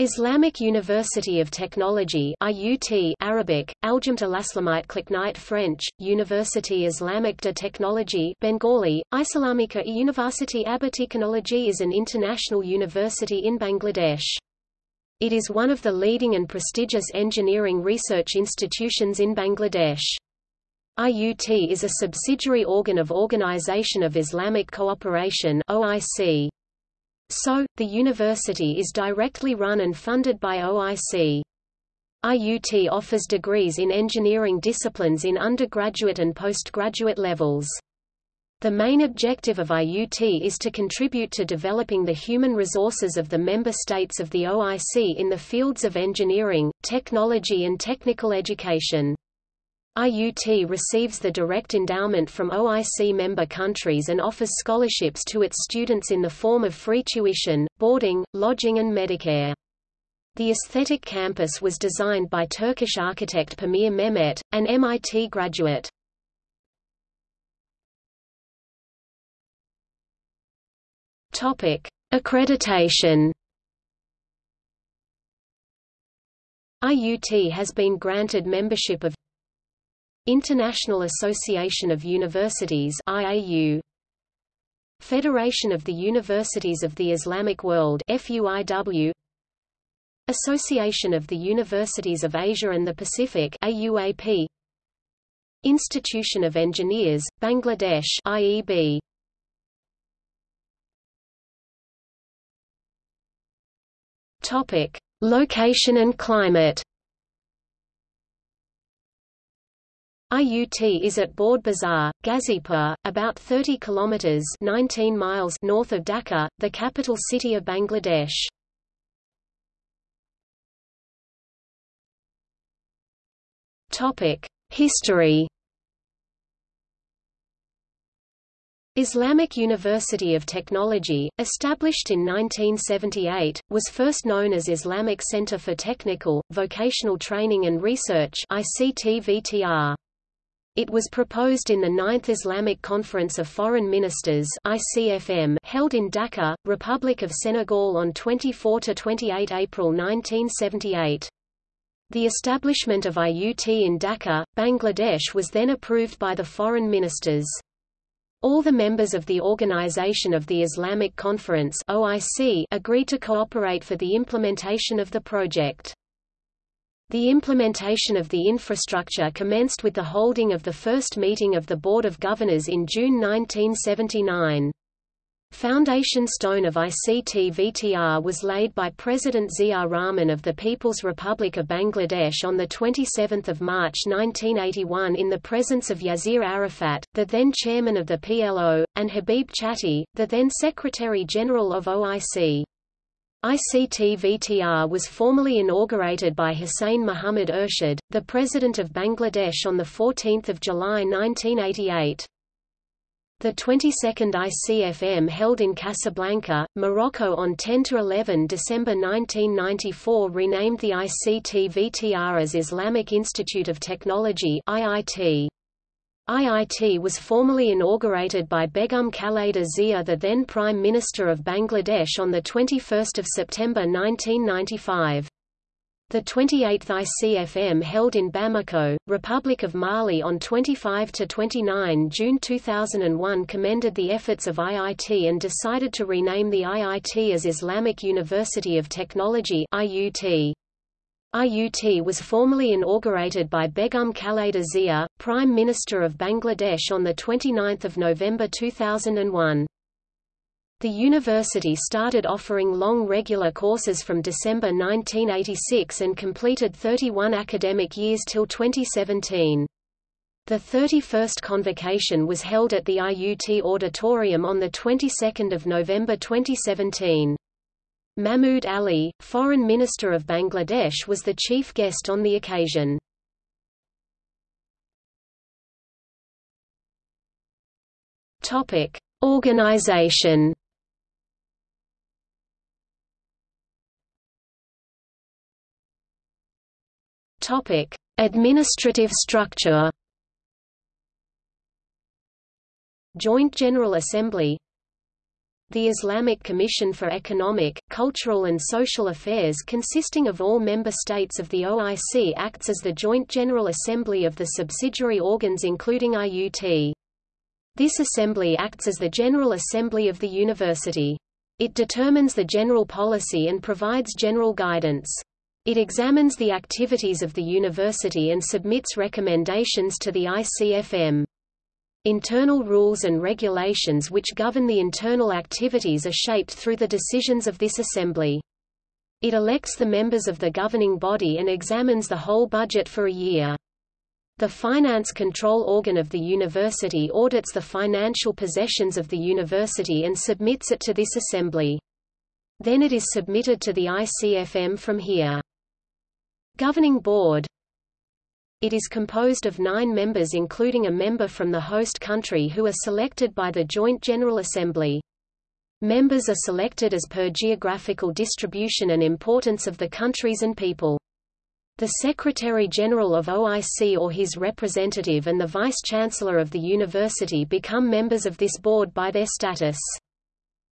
Islamic University of Technology IUT Arabic, Aljamt Alaslamite Kliknite French, University Islamique de Technologie Bengali, Islamika University Technology is an international university in Bangladesh. It is one of the leading and prestigious engineering research institutions in Bangladesh. IUT is a subsidiary organ of Organization of Islamic Cooperation OIC. So, the university is directly run and funded by OIC. IUT offers degrees in engineering disciplines in undergraduate and postgraduate levels. The main objective of IUT is to contribute to developing the human resources of the member states of the OIC in the fields of engineering, technology and technical education. IUT receives the direct endowment from OIC member countries and offers scholarships to its students in the form of free tuition, boarding, lodging and Medicare. The aesthetic campus was designed by Turkish architect Pamir Mehmet, an MIT graduate. Accreditation IUT has been granted membership of International Association of Universities IAU Federation of the Universities of the Islamic World FUIW Association of the Universities of Asia and the Pacific AUAP Institution of Engineers Bangladesh IEB Topic Location and climate IUT is at Board Bazar, Gazipur, about 30 kilometers 19 miles north of Dhaka, the capital city of Bangladesh. Topic: History. Islamic University of Technology, established in 1978, was first known as Islamic Center for Technical, Vocational Training and Research ICT-VTR. It was proposed in the Ninth Islamic Conference of Foreign Ministers ICFM held in Dakar, Republic of Senegal on 24–28 April 1978. The establishment of IUT in Dhaka, Bangladesh was then approved by the foreign ministers. All the members of the Organization of the Islamic Conference OIC agreed to cooperate for the implementation of the project. The implementation of the infrastructure commenced with the holding of the first meeting of the Board of Governors in June 1979. Foundation stone of ICT-VTR was laid by President Ziaur Rahman of the People's Republic of Bangladesh on 27 March 1981 in the presence of Yasir Arafat, the then chairman of the PLO, and Habib Chatti, the then Secretary-General of OIC. ICT-VTR was formally inaugurated by Hussein Muhammad Ershad, the President of Bangladesh on 14 July 1988. The 22nd ICFM held in Casablanca, Morocco on 10–11 December 1994 renamed the ICT-VTR as Islamic Institute of Technology IIT. IIT was formally inaugurated by Begum Khaleda Zia the then Prime Minister of Bangladesh on 21 September 1995. The 28th ICFM held in Bamako, Republic of Mali on 25–29 June 2001 commended the efforts of IIT and decided to rename the IIT as Islamic University of Technology IUT. IUT was formally inaugurated by Begum Khaleda Zia, Prime Minister of Bangladesh on 29 November 2001. The university started offering long regular courses from December 1986 and completed 31 academic years till 2017. The 31st convocation was held at the IUT Auditorium on the 22nd of November 2017. Mahmood Ali, Foreign Minister of Bangladesh was the chief guest on the occasion. Topic: Organization. Topic: Administrative structure. Joint General Assembly the Islamic Commission for Economic, Cultural and Social Affairs consisting of all member states of the OIC acts as the Joint General Assembly of the subsidiary organs including IUT. This assembly acts as the General Assembly of the university. It determines the general policy and provides general guidance. It examines the activities of the university and submits recommendations to the ICFM. Internal rules and regulations which govern the internal activities are shaped through the decisions of this assembly. It elects the members of the governing body and examines the whole budget for a year. The finance control organ of the university audits the financial possessions of the university and submits it to this assembly. Then it is submitted to the ICFM from here. Governing Board It is composed of nine members including a member from the host country who are selected by the Joint General Assembly. Members are selected as per geographical distribution and importance of the countries and people. The Secretary-General of OIC or his representative and the Vice-Chancellor of the university become members of this board by their status.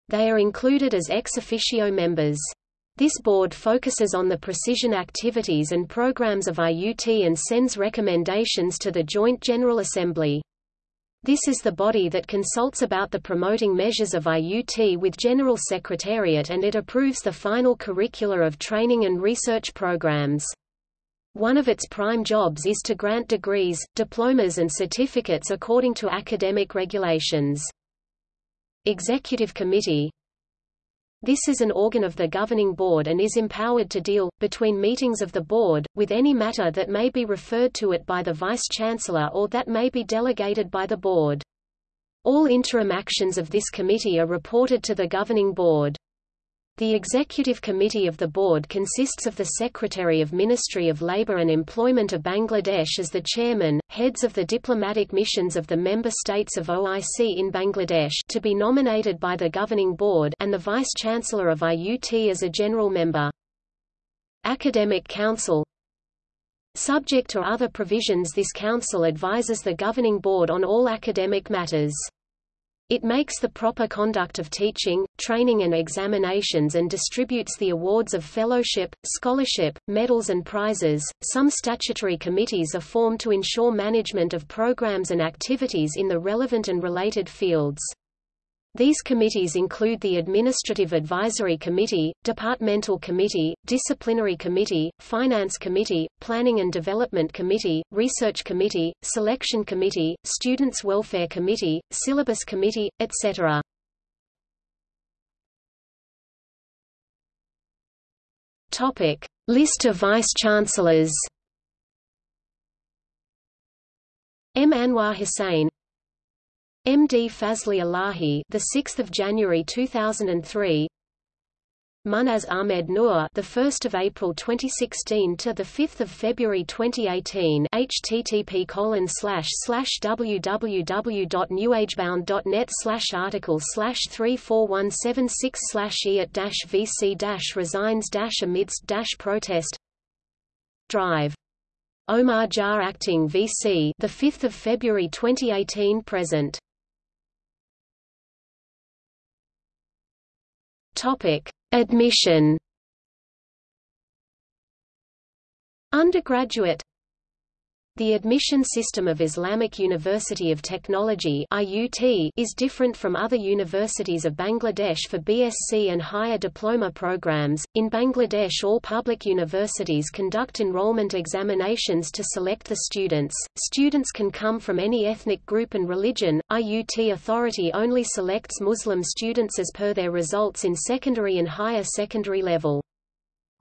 They are included as ex officio members. This board focuses on the precision activities and programs of IUT and sends recommendations to the Joint General Assembly. This is the body that consults about the promoting measures of IUT with General Secretariat and it approves the final curricula of training and research programs. One of its prime jobs is to grant degrees, diplomas and certificates according to academic regulations. Executive Committee this is an organ of the governing board and is empowered to deal, between meetings of the board, with any matter that may be referred to it by the vice-chancellor or that may be delegated by the board. All interim actions of this committee are reported to the governing board. The Executive Committee of the Board consists of the Secretary of Ministry of Labour and Employment of Bangladesh as the chairman, heads of the diplomatic missions of the member states of OIC in Bangladesh to be nominated by the Governing Board and the Vice-Chancellor of IUT as a general member. Academic Council Subject to other provisions this council advises the Governing Board on all academic matters. It makes the proper conduct of teaching, training and examinations and distributes the awards of fellowship, scholarship, medals and prizes. Some statutory committees are formed to ensure management of programs and activities in the relevant and related fields. These committees include the Administrative Advisory Committee, Departmental Committee, Disciplinary Committee, Finance Committee, Planning and Development Committee, Research Committee, Selection Committee, Students' Welfare Committee, Syllabus Committee, etc. Topic: List of Vice-Chancellors. M. Anwar Hussain M.D. Fazli Elahi, the 6th of January 2003. Munaz Ahmed Noor, the 1st of April 2016 to the 5th of February 2018. http colon slash slash www.newagebound.net slash article slash 34176 slash e dash vc dash resigns dash amidst dash protest. Drive. Omar Jah acting VC, the 5th of February 2018 present. Topic: Admission. Undergraduate the admission system of Islamic University of Technology IUT is different from other universities of Bangladesh for BSc and higher diploma programs. In Bangladesh, all public universities conduct enrollment examinations to select the students. Students can come from any ethnic group and religion. IUT authority only selects Muslim students as per their results in secondary and higher secondary level.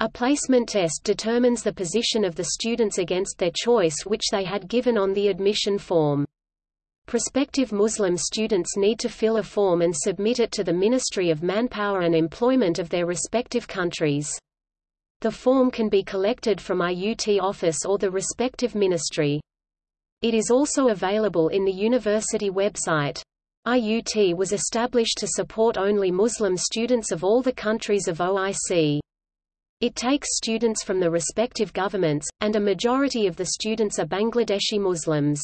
A placement test determines the position of the students against their choice which they had given on the admission form. Prospective Muslim students need to fill a form and submit it to the Ministry of Manpower and Employment of their respective countries. The form can be collected from IUT office or the respective ministry. It is also available in the university website. IUT was established to support only Muslim students of all the countries of OIC. It takes students from the respective governments, and a majority of the students are Bangladeshi Muslims.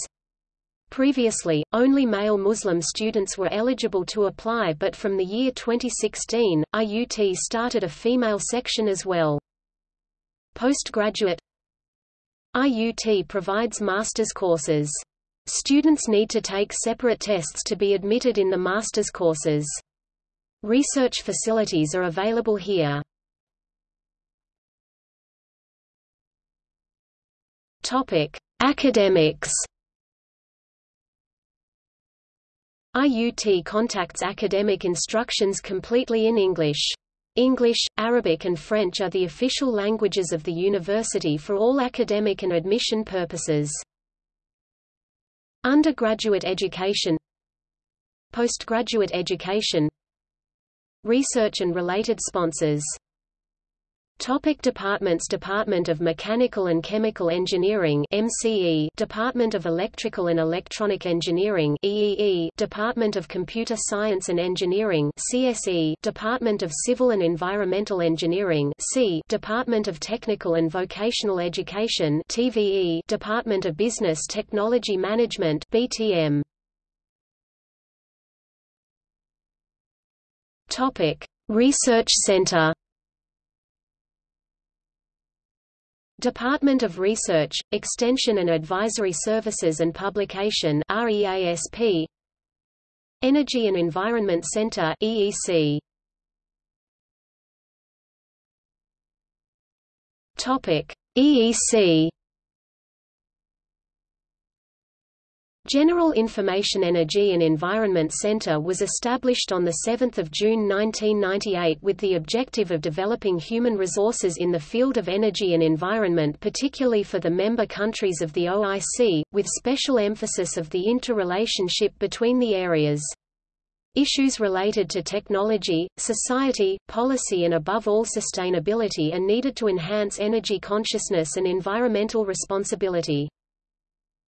Previously, only male Muslim students were eligible to apply but from the year 2016, IUT started a female section as well. Postgraduate IUT provides master's courses. Students need to take separate tests to be admitted in the master's courses. Research facilities are available here. Topic: Academics IUT contacts academic instructions completely in English. English, Arabic and French are the official languages of the university for all academic and admission purposes. Undergraduate education Postgraduate education Research and related sponsors Topic departments Department of Mechanical and Chemical Engineering MCE Department of Electrical and Electronic Engineering EEE Department of Computer Science and Engineering CSE Department of Civil and Environmental Engineering C. Department of Technical and Vocational Education TVE Department of Business Technology Management BTM Topic Research Center Department of Research, Extension and Advisory Services and Publication REASP Energy and Environment Center EEC Topic EEC General Information Energy and Environment Center was established on 7 June 1998 with the objective of developing human resources in the field of energy and environment particularly for the member countries of the OIC, with special emphasis of the interrelationship between the areas. Issues related to technology, society, policy and above all sustainability are needed to enhance energy consciousness and environmental responsibility.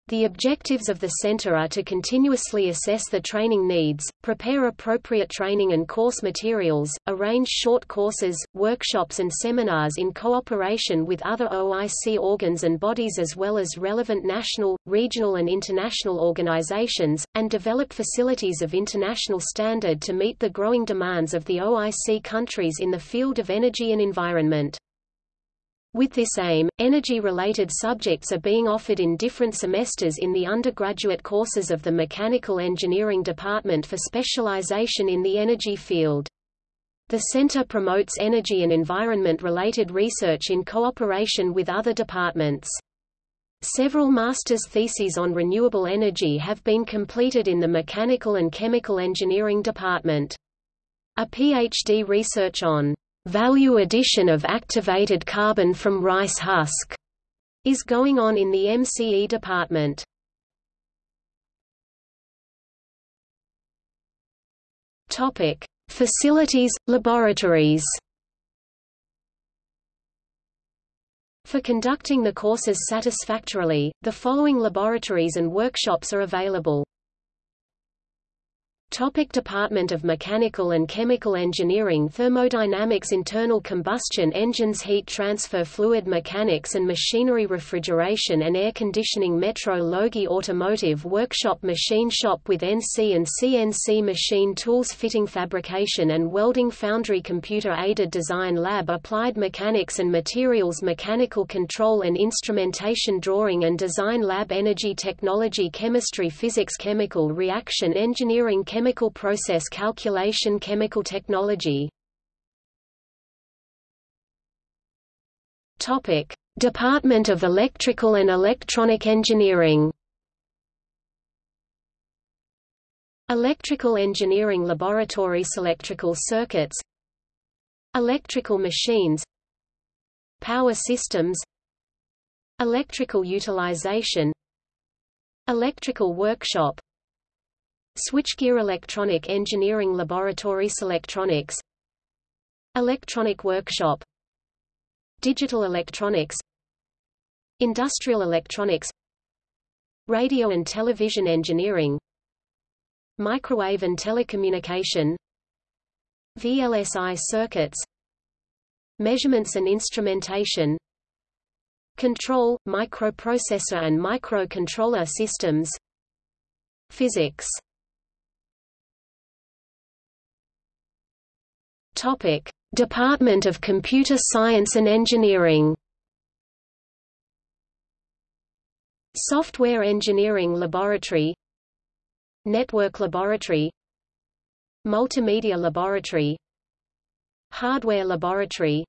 The objectives of the center are to continuously assess the training needs, prepare appropriate training and course materials, arrange short courses, workshops and seminars in cooperation with other OIC organs and bodies as well as relevant national, regional and international organizations, and develop facilities of international standard to meet the growing demands of the OIC countries in the field of energy and environment. With this aim, energy-related subjects are being offered in different semesters in the undergraduate courses of the Mechanical Engineering Department for specialization in the energy field. The center promotes energy and environment-related research in cooperation with other departments. Several master's theses on renewable energy have been completed in the Mechanical and Chemical Engineering Department. A PhD research on value addition of activated carbon from rice husk is going on in the MCE department. Topic: Facilities, laboratories. For conducting the courses satisfactorily, the following laboratories and workshops are available. Topic Department of Mechanical and Chemical Engineering Thermodynamics Internal combustion engines Heat transfer fluid mechanics and machinery Refrigeration and air conditioning Metro Metrology Automotive Workshop Machine shop with NC and CNC machine tools Fitting fabrication and welding Foundry Computer-aided design Lab Applied Mechanics and Materials Mechanical Control and Instrumentation Drawing and Design Lab Energy Technology Chemistry Physics Chemical Reaction Engineering Chemical process calculation Chemical technology. Topic: Department of Electrical and Electronic Engineering. Electrical Engineering Laboratories Electrical circuits. Electrical machines. Power systems. Electrical utilization. Electrical workshop Switchgear Electronic Engineering Laboratory Electronics Electronic Workshop Digital Electronics Industrial Electronics Radio and Television Engineering Microwave and Telecommunication VLSI circuits Measurements and instrumentation Control, microprocessor and microcontroller systems Physics Topic: Department of Computer Science and Engineering. Software Engineering Laboratory Network Laboratory Multimedia Laboratory Hardware Laboratory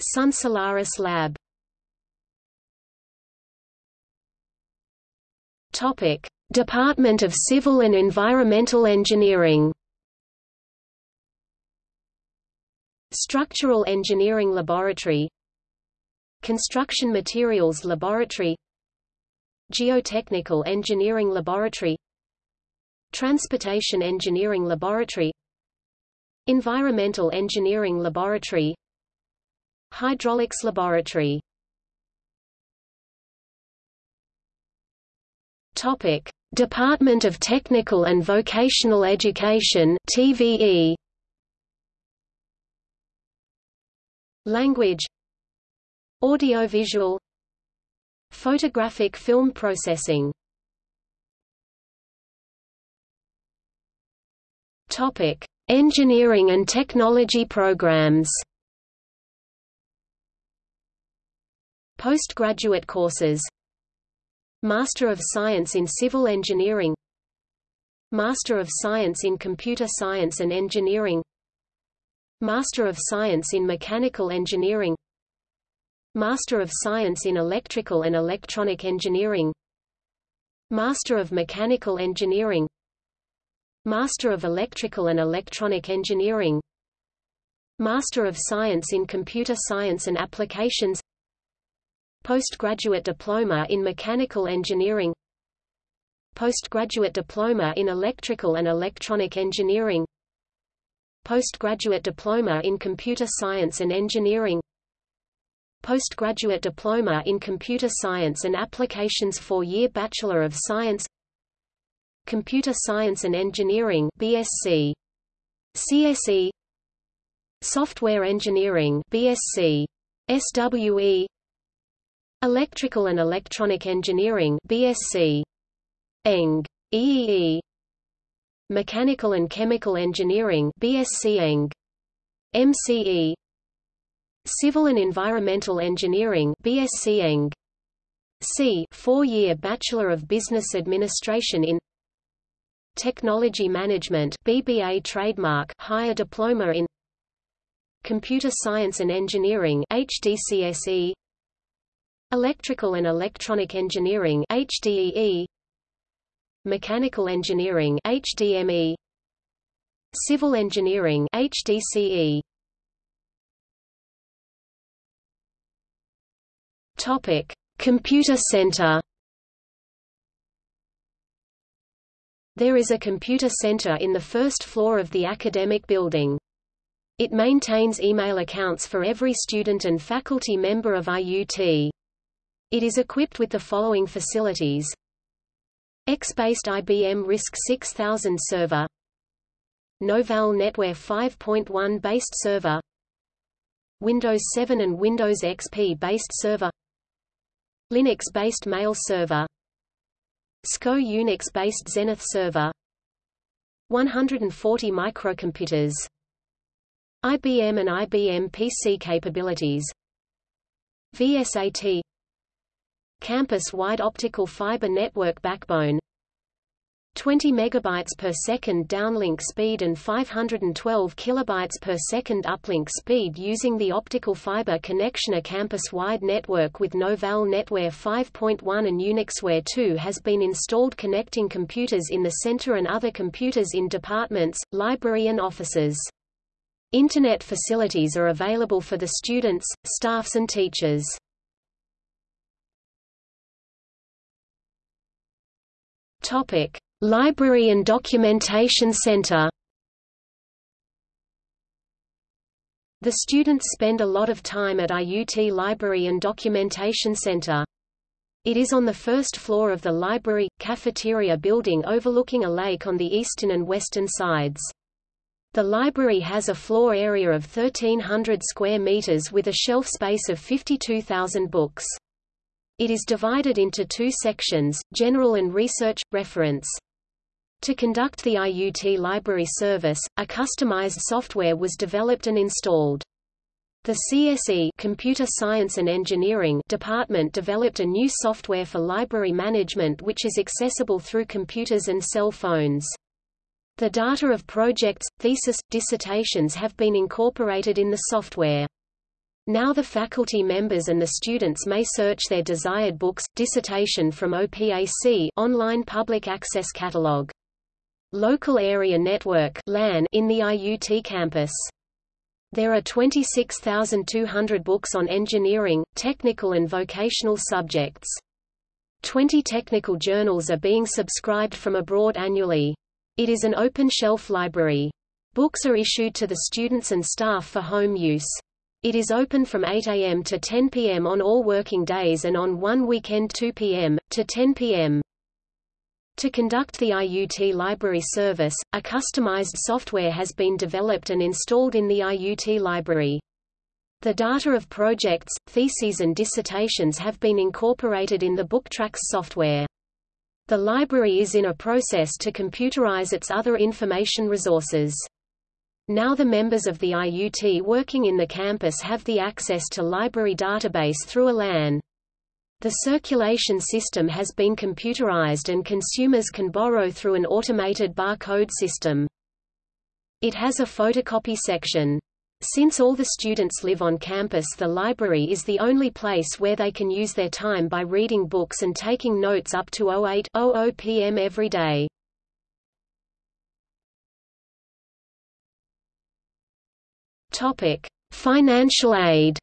Sun Solaris Lab Topic: Department of Civil and Environmental Engineering Structural Engineering Laboratory. Construction Materials Laboratory. Geotechnical Engineering Laboratory. Transportation Engineering Laboratory. Environmental Engineering Laboratory. Hydraulics Laboratory. Topic: Department of Technical and Vocational Education TVE Language Audiovisual Photographic film processing Topic: Engineering and technology programs. Postgraduate courses. Master of Science in Civil Engineering. Master of Science in Computer Science and Engineering. Master of Science in Mechanical Engineering. Master of Science in Electrical and Electronic Engineering. Master of Mechanical Engineering. Master of Electrical and Electronic Engineering. Master of Science in Computer Science and Applications. Postgraduate Diploma in Mechanical Engineering. Postgraduate Diploma in Electrical and Electronic Engineering Postgraduate Diploma in Computer Science and Engineering Postgraduate Diploma in Computer Science and Applications four-year Bachelor of Science Computer Science and Engineering BSc CSE Software Engineering BSc SWE Electrical and Electronic Engineering BSc ENG EEE Mechanical and Chemical Engineering BSc Eng. MCE Civil and Environmental Engineering BSc Eng. C 4-year Bachelor of Business Administration in Technology Management BBA trademark higher diploma in Computer Science and Engineering HDCSE Electrical and Electronic Engineering HDEE Mechanical Engineering HDME Civil Engineering HDCE Topic Computer Center There is a computer center in the first floor of the academic building. It maintains email accounts for every student and faculty member of IUT. It is equipped with the following facilities X-based IBM RISC 6000 server. Novell NetWare 5.1 based server. Windows 7 and Windows XP based server. Linux-based mail server. SCO Unix-based Zenith server. 140 microcomputers. IBM and IBM PC capabilities. VSAT campus-wide optical fiber network backbone 20 megabytes per second downlink speed and 512 kilobytes per second uplink speed using the optical fiber connection a campus-wide network with Novell NetWare 5.1 and UnixWare 2 has been installed connecting computers in the center and other computers in departments, library and offices. Internet facilities are available for the students, staffs and teachers. Topic: Library and Documentation Center. The students spend a lot of time at IUT Library and Documentation Center. It is on the first floor of the library, cafeteria building overlooking a lake on the eastern and western sides. The library has a floor area of 1,300 square meters with a shelf space of 52,000 books. It is divided into two sections, General and Research, Reference. To conduct the IUT library service, a customized software was developed and installed. The CSE Computer Science and Engineering department developed a new software for library management which is accessible through computers and cell phones. The data of projects, thesis, dissertations have been incorporated in the software. Now the faculty members and the students may search their desired books, dissertation from OPAC online public access catalog. Local Area Network LAN in the IUT campus. There are 26,200 books on engineering, technical and vocational subjects. 20 technical journals are being subscribed from abroad annually. It is an open-shelf library. Books are issued to the students and staff for home use. It is open from 8 a.m. to 10 p.m. on all working days and on one weekend 2 p.m. to 10 p.m. To conduct the IUT library service, a customized software has been developed and installed in the IUT library. The data of projects, theses and dissertations have been incorporated in the BookTracks software. The library is in a process to computerize its other information resources. Now the members of the IUT working in the campus have the access to library database through a LAN. The circulation system has been computerized and consumers can borrow through an automated barcode system. It has a photocopy section. Since all the students live on campus the library is the only place where they can use their time by reading books and taking notes up to 08:00 p.m. every day. Topic: Financial aid.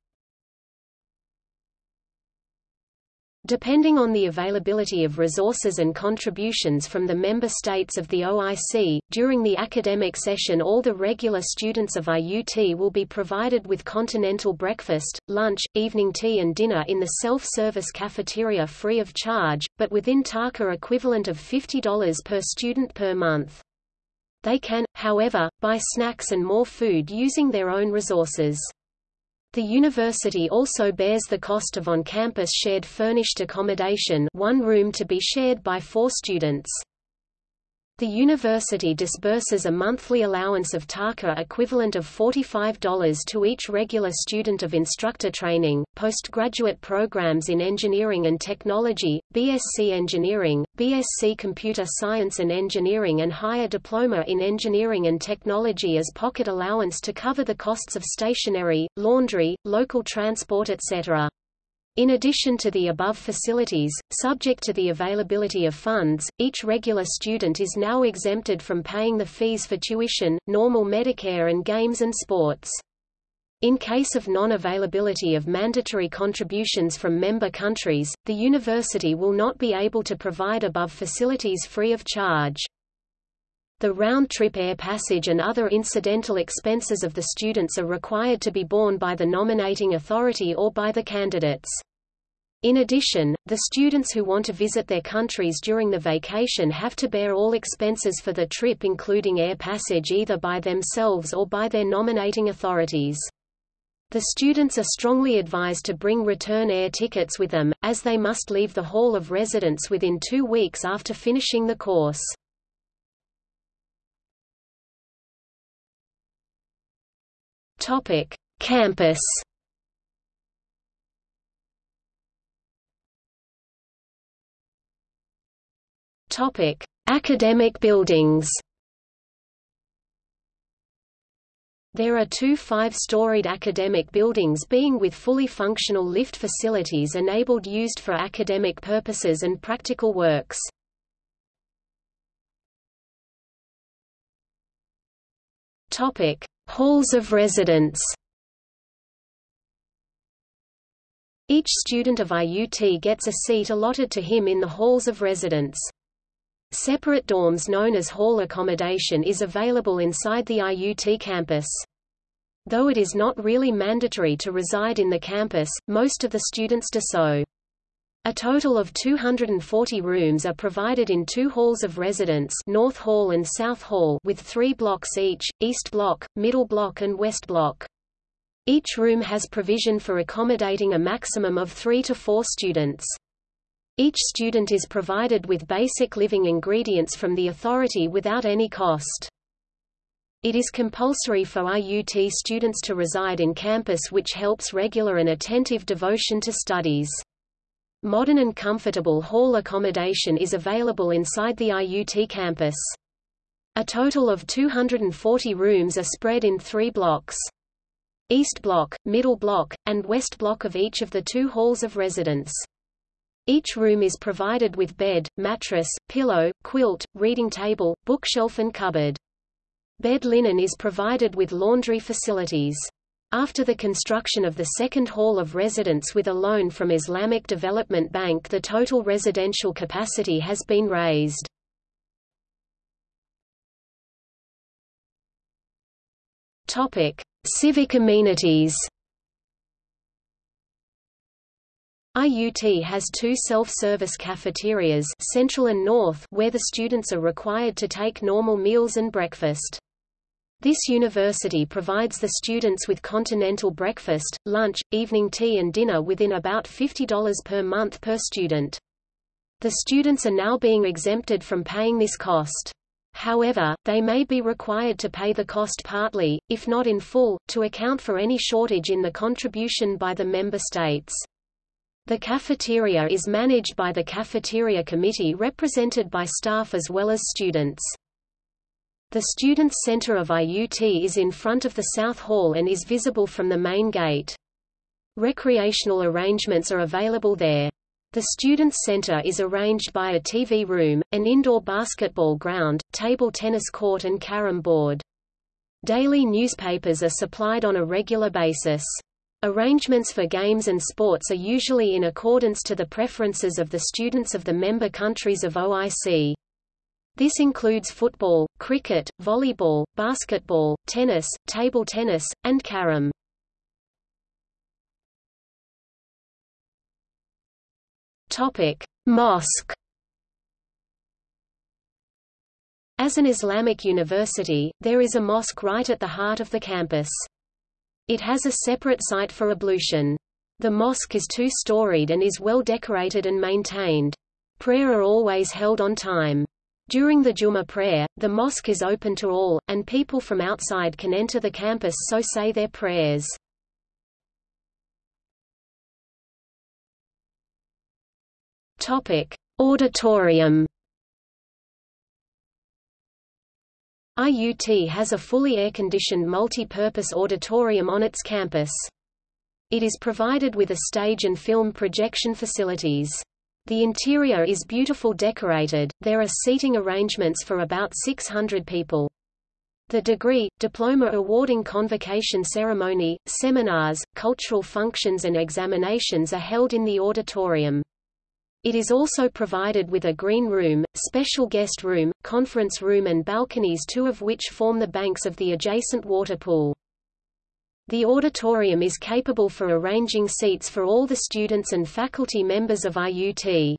Depending on the availability of resources and contributions from the member states of the OIC, during the academic session all the regular students of IUT will be provided with continental breakfast, lunch, evening tea and dinner in the self-service cafeteria free of charge, but within TAKA equivalent of $50 per student per month. They can, however, buy snacks and more food using their own resources. The university also bears the cost of on-campus shared furnished accommodation one room to be shared by four students. The university disburses a monthly allowance of TAKA equivalent of $45 to each regular student of instructor training, postgraduate programs in engineering and technology, BSc Engineering, BSc Computer Science and Engineering and higher diploma in engineering and technology as pocket allowance to cover the costs of stationery, laundry, local transport etc. In addition to the above facilities, subject to the availability of funds, each regular student is now exempted from paying the fees for tuition, normal Medicare and games and sports. In case of non-availability of mandatory contributions from member countries, the university will not be able to provide above facilities free of charge. The round-trip air passage and other incidental expenses of the students are required to be borne by the nominating authority or by the candidates. In addition, the students who want to visit their countries during the vacation have to bear all expenses for the trip including air passage either by themselves or by their nominating authorities. The students are strongly advised to bring return air tickets with them, as they must leave the hall of residence within two weeks after finishing the course. Campus Topic: Academic buildings. There are two five-storied academic buildings being with fully functional lift facilities enabled used for academic purposes and practical works. Topic: Halls of residence. Each student of IUT gets a seat allotted to him in the halls of residence. Separate dorms known as hall accommodation is available inside the IUT campus. Though it is not really mandatory to reside in the campus, most of the students do so. A total of 240 rooms are provided in two halls of residence North Hall and South Hall with three blocks each, East Block, Middle Block and West Block. Each room has provision for accommodating a maximum of three to four students. Each student is provided with basic living ingredients from the authority without any cost. It is compulsory for IUT students to reside in campus which helps regular and attentive devotion to studies. Modern and comfortable hall accommodation is available inside the IUT campus. A total of 240 rooms are spread in three blocks. East Block, Middle Block, and West Block of each of the two halls of residence. Each room is provided with bed, mattress, pillow, quilt, reading table, bookshelf and cupboard. Bed linen is provided with laundry facilities. After the construction of the second hall of residence with a loan from Islamic Development Bank the total residential capacity has been raised. Civic amenities IUT has two self-service cafeterias Central and North where the students are required to take normal meals and breakfast. This university provides the students with continental breakfast, lunch, evening tea and dinner within about $50 per month per student. The students are now being exempted from paying this cost. However, they may be required to pay the cost partly, if not in full, to account for any shortage in the contribution by the member states. The cafeteria is managed by the Cafeteria Committee represented by staff as well as students. The Students' Center of IUT is in front of the South Hall and is visible from the main gate. Recreational arrangements are available there. The Students' Center is arranged by a TV room, an indoor basketball ground, table tennis court and carom board. Daily newspapers are supplied on a regular basis. Arrangements for games and sports are usually in accordance to the preferences of the students of the member countries of OIC. This includes football, cricket, volleyball, basketball, tennis, table tennis, and carom. Topic: Mosque. As an Islamic university, there is a mosque right at the heart of the campus. It has a separate site for ablution. The mosque is two-storied and is well decorated and maintained. Prayer are always held on time. During the Jummah prayer, the mosque is open to all, and people from outside can enter the campus so say their prayers. Topic: Auditorium. IUT has a fully air-conditioned multi-purpose auditorium on its campus. It is provided with a stage and film projection facilities. The interior is beautiful decorated, there are seating arrangements for about 600 people. The degree, diploma awarding convocation ceremony, seminars, cultural functions and examinations are held in the auditorium. It is also provided with a green room, special guest room, conference room and balconies two of which form the banks of the adjacent water pool. The auditorium is capable for arranging seats for all the students and faculty members of IUT.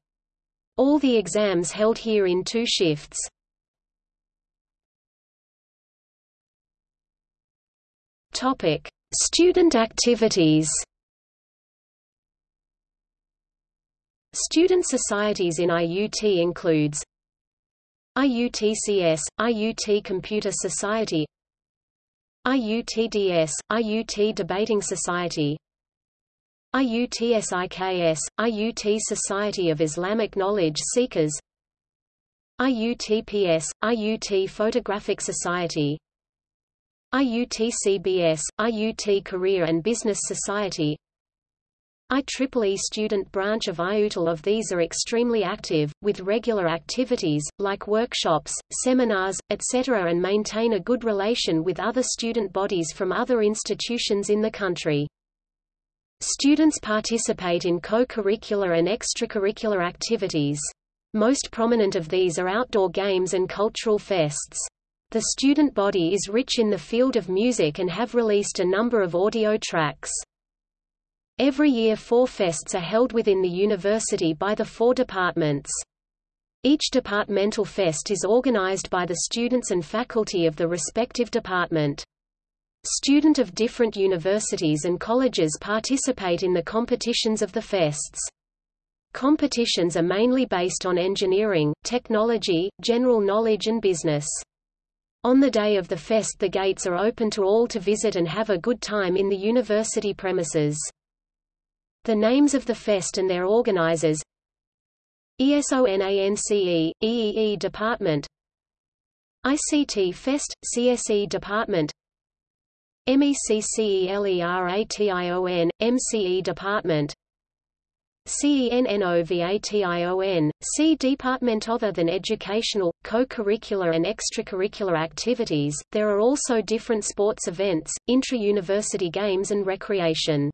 All the exams held here in two shifts. Topic: Student activities. Student societies in IUT includes IUTCS, IUT Computer Society IUTDS, IUT Debating Society IUTSIKS, IUT Society of Islamic Knowledge Seekers IUTPS, IUT Photographic Society IUTCBS, IUT Career and Business Society IEEE student branch of IUTL of these are extremely active, with regular activities, like workshops, seminars, etc. and maintain a good relation with other student bodies from other institutions in the country. Students participate in co-curricular and extracurricular activities. Most prominent of these are outdoor games and cultural fests. The student body is rich in the field of music and have released a number of audio tracks. Every year four fests are held within the university by the four departments. Each departmental fest is organized by the students and faculty of the respective department. Student of different universities and colleges participate in the competitions of the fests. Competitions are mainly based on engineering, technology, general knowledge and business. On the day of the fest the gates are open to all to visit and have a good time in the university premises. The names of the fest and their organizers. ESONANCE, EEE Department. ICT Fest, CSE Department. MECCELERATION, MCE Department. CENNOVATION, C Department Other than educational, co-curricular and extracurricular activities, there are also different sports events, intra-university games and recreation.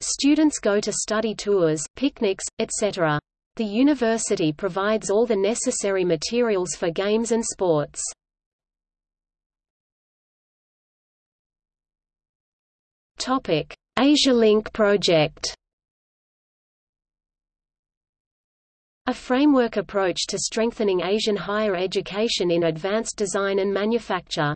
Students go to study tours, picnics, etc. The university provides all the necessary materials for games and sports. Asia Link project A framework approach to strengthening Asian higher education in advanced design and manufacture.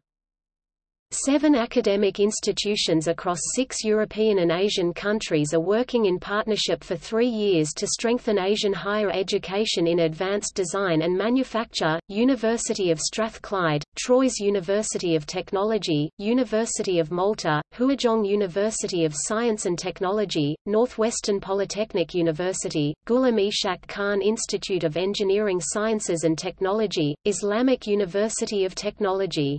Seven academic institutions across six European and Asian countries are working in partnership for three years to strengthen Asian higher education in advanced design and manufacture, University of Strathclyde, Troyes University of Technology, University of Malta, Huazhong University of Science and Technology, Northwestern Polytechnic University, Ghulam Ishaq Khan Institute of Engineering Sciences and Technology, Islamic University of Technology.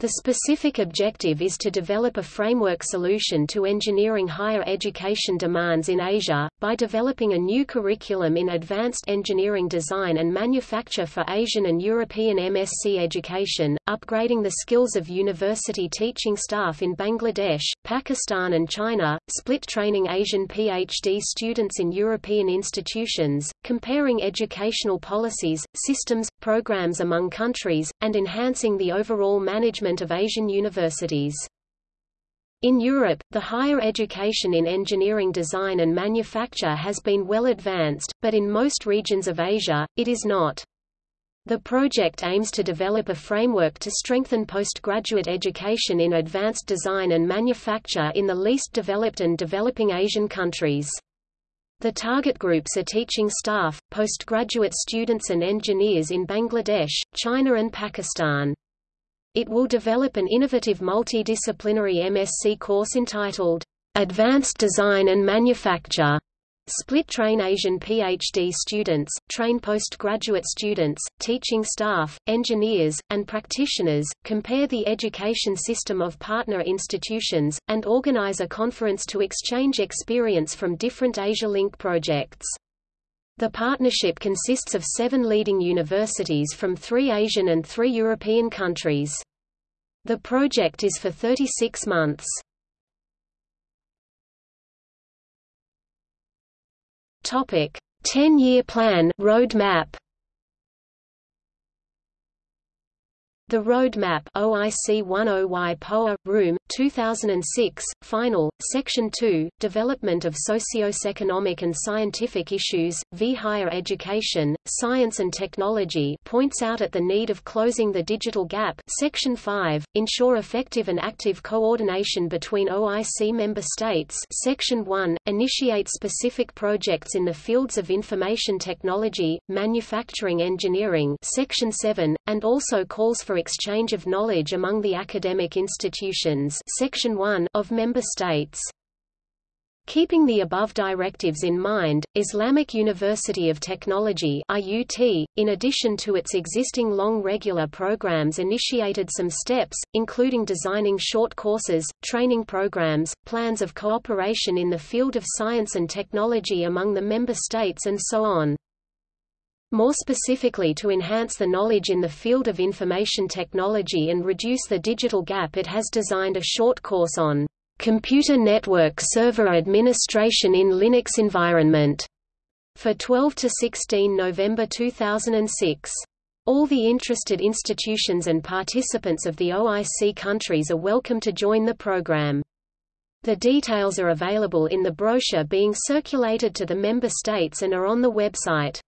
The specific objective is to develop a framework solution to engineering higher education demands in Asia, by developing a new curriculum in advanced engineering design and manufacture for Asian and European MSc education, upgrading the skills of university teaching staff in Bangladesh, Pakistan and China, split training Asian PhD students in European institutions, comparing educational policies, systems, programs among countries, and enhancing the overall management of Asian universities. In Europe, the higher education in engineering design and manufacture has been well advanced, but in most regions of Asia, it is not. The project aims to develop a framework to strengthen postgraduate education in advanced design and manufacture in the least developed and developing Asian countries. The target groups are teaching staff, postgraduate students and engineers in Bangladesh, China and Pakistan. It will develop an innovative multidisciplinary MSc course entitled, Advanced Design and Manufacture. Split train Asian PhD students, train postgraduate students, teaching staff, engineers, and practitioners, compare the education system of partner institutions, and organize a conference to exchange experience from different Asia Link projects. The partnership consists of seven leading universities from three Asian and three European countries. The project is for 36 months. Topic: 10-year plan roadmap. The Roadmap OIC 10Y POA, Room, 2006, Final, Section 2, Development of Socioeconomic and Scientific Issues, v. Higher Education, Science and Technology points out at the need of closing the digital gap Section 5, ensure effective and active coordination between OIC member states Section 1, initiate specific projects in the fields of information technology, manufacturing engineering Section 7, and also calls for exchange of knowledge among the academic institutions Section 1 of member states. Keeping the above directives in mind, Islamic University of Technology IUT, in addition to its existing long regular programs initiated some steps, including designing short courses, training programs, plans of cooperation in the field of science and technology among the member states and so on. More specifically to enhance the knowledge in the field of information technology and reduce the digital gap it has designed a short course on Computer Network Server Administration in Linux Environment for 12 to 16 November 2006. All the interested institutions and participants of the OIC countries are welcome to join the program. The details are available in the brochure being circulated to the member states and are on the website.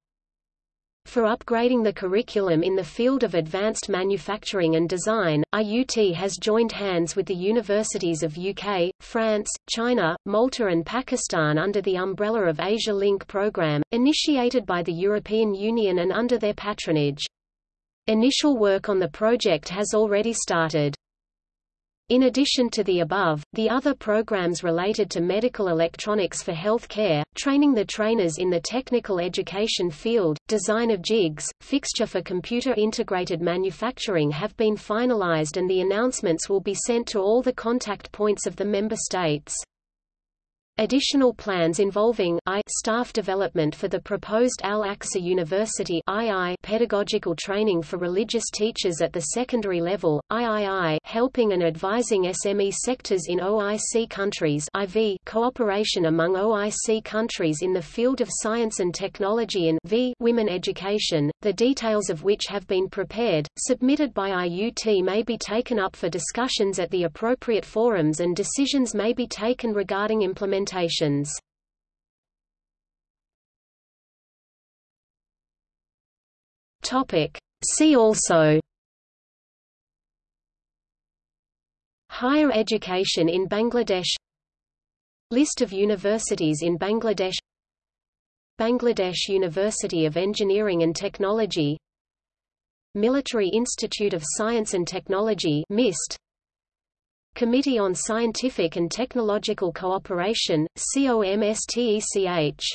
For upgrading the curriculum in the field of advanced manufacturing and design, IUT has joined hands with the universities of UK, France, China, Malta and Pakistan under the umbrella of Asia Link program, initiated by the European Union and under their patronage. Initial work on the project has already started. In addition to the above, the other programs related to medical electronics for health care, training the trainers in the technical education field, design of jigs, fixture for computer-integrated manufacturing have been finalized and the announcements will be sent to all the contact points of the member states. Additional plans involving I staff development for the proposed Al-Aqsa University II pedagogical training for religious teachers at the secondary level, III helping and advising SME sectors in OIC countries IV cooperation among OIC countries in the field of science and technology and v women education, the details of which have been prepared, submitted by IUT may be taken up for discussions at the appropriate forums and decisions may be taken regarding implementation See also. Higher education in Bangladesh. List of universities in Bangladesh. Bangladesh University of Engineering and Technology. Military Institute of Science and Technology MIST Committee on Scientific and Technological Cooperation, COMSTECH